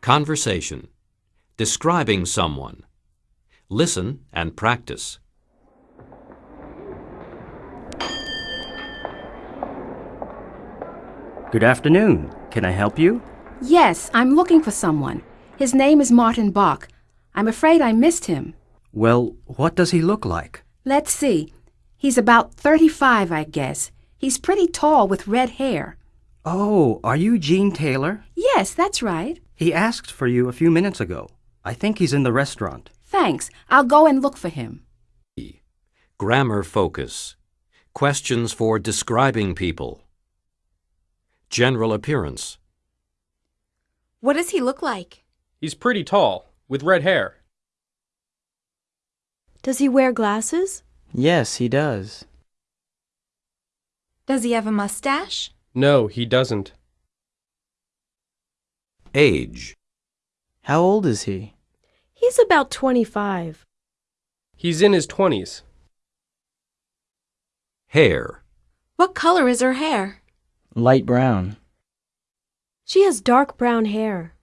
Conversation. Describing someone. Listen and practice. Good afternoon. Can I help you? Yes, I'm looking for someone. His name is Martin Bach. I'm afraid I missed him. Well, what does he look like? Let's see. He's about 35, I guess. He's pretty tall with red hair. Oh, are you Jean Taylor? Yes, that's right. He asked for you a few minutes ago. I think he's in the restaurant. Thanks. I'll go and look for him. Grammar focus. Questions for describing people. General appearance. What does he look like? He's pretty tall, with red hair. Does he wear glasses? Yes, he does. Does he have a mustache? No, he doesn't. Age. How old is he? He's about 25. He's in his 20s. Hair. What color is her hair? Light brown. She has dark brown hair.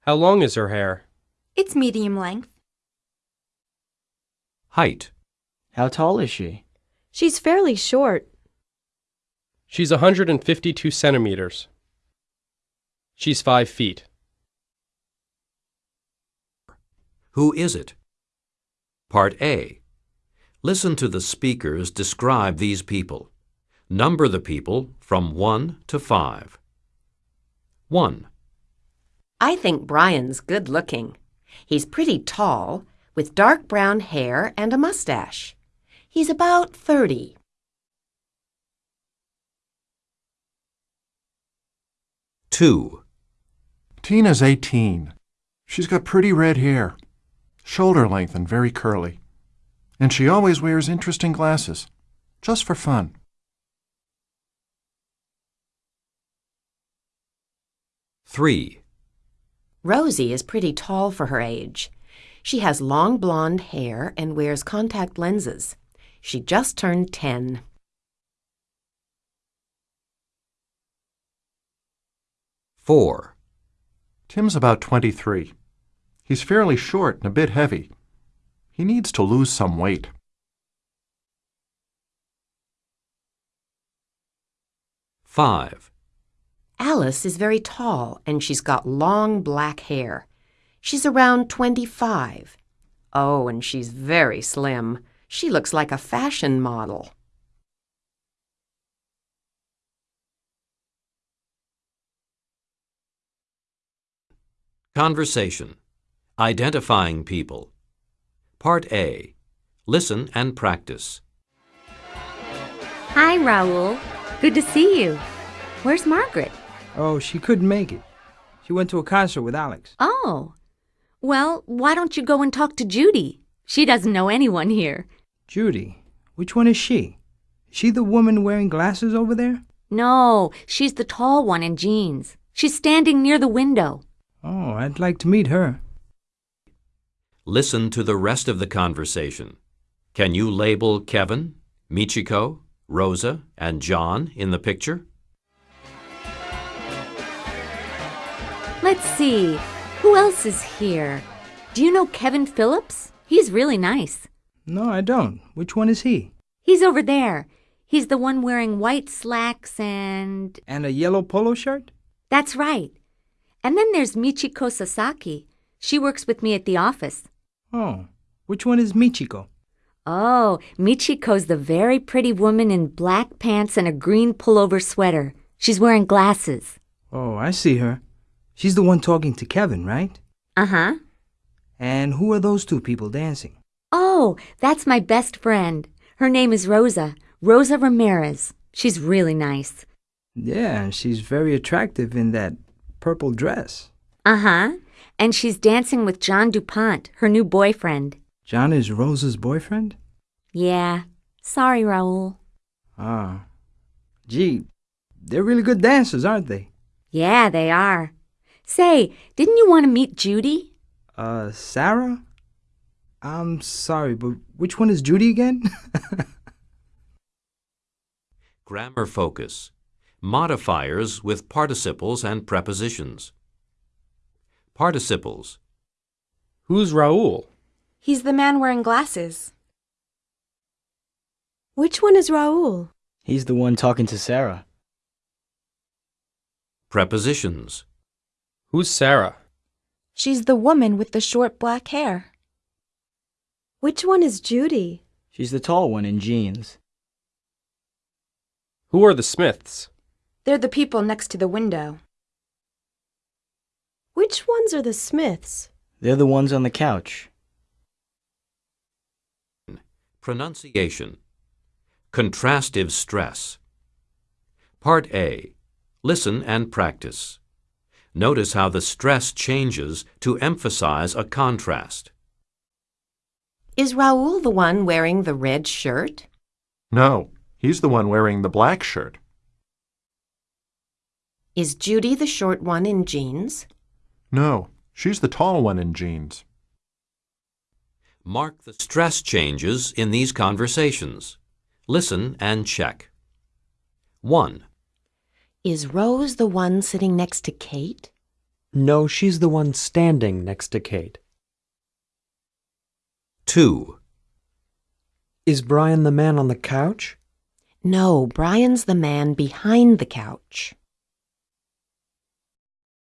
How long is her hair? It's medium length. Height. How tall is she? She's fairly short. She's 152 centimeters. She's 5 feet. Who is it? Part A. Listen to the speakers describe these people. Number the people from 1 to 5. 1. I think Brian's good looking. He's pretty tall, with dark brown hair and a mustache. He's about 30. Two. Tina's 18. She's got pretty red hair, shoulder length and very curly. And she always wears interesting glasses, just for fun. Three. Rosie is pretty tall for her age. She has long blonde hair and wears contact lenses. She just turned 10. Four. Tim's about 23. He's fairly short and a bit heavy. He needs to lose some weight. Five. Alice is very tall and she's got long black hair. She's around 25. Oh, and she's very slim. She looks like a fashion model. Conversation. Identifying people. Part A. Listen and practice. Hi, Raoul. Good to see you. Where's Margaret? Oh, she couldn't make it. She went to a concert with Alex. Oh. Well, why don't you go and talk to Judy? She doesn't know anyone here. Judy? Which one is she? Is she the woman wearing glasses over there? No, she's the tall one in jeans. She's standing near the window. Oh, I'd like to meet her. Listen to the rest of the conversation. Can you label Kevin, Michiko, Rosa, and John in the picture? Let's see. Who else is here? Do you know Kevin Phillips? He's really nice. No, I don't. Which one is he? He's over there. He's the one wearing white slacks and. And a yellow polo shirt? That's right. And then there's Michiko Sasaki. She works with me at the office. Oh, which one is Michiko? Oh, Michiko's the very pretty woman in black pants and a green pullover sweater. She's wearing glasses. Oh, I see her. She's the one talking to Kevin, right? Uh huh. And who are those two people dancing? Oh, that's my best friend. Her name is Rosa. Rosa Ramirez. She's really nice. Yeah, and she's very attractive in that purple dress. Uh huh. And she's dancing with John DuPont, her new boyfriend. John is Rosa's boyfriend? Yeah. Sorry, Raoul. Ah. Gee, they're really good dancers, aren't they? Yeah, they are. Say, didn't you want to meet Judy? Uh, Sarah? I'm sorry, but which one is Judy again? Grammar focus. Modifiers with participles and prepositions. Participles. Who's Raoul? He's the man wearing glasses. Which one is Raoul? He's the one talking to Sarah. Prepositions. Who's Sarah? She's the woman with the short black hair. Which one is Judy? She's the tall one in jeans. Who are the Smiths? They're the people next to the window. Which ones are the Smiths? They're the ones on the couch. Pronunciation. Contrastive stress. Part A. Listen and practice. Notice how the stress changes to emphasize a contrast. Is Raoul the one wearing the red shirt? No, he's the one wearing the black shirt. Is Judy the short one in jeans? No, she's the tall one in jeans. Mark the stress changes in these conversations. Listen and check. 1. Is Rose the one sitting next to Kate? No, she's the one standing next to Kate. 2. Is Brian the man on the couch? No, Brian's the man behind the couch.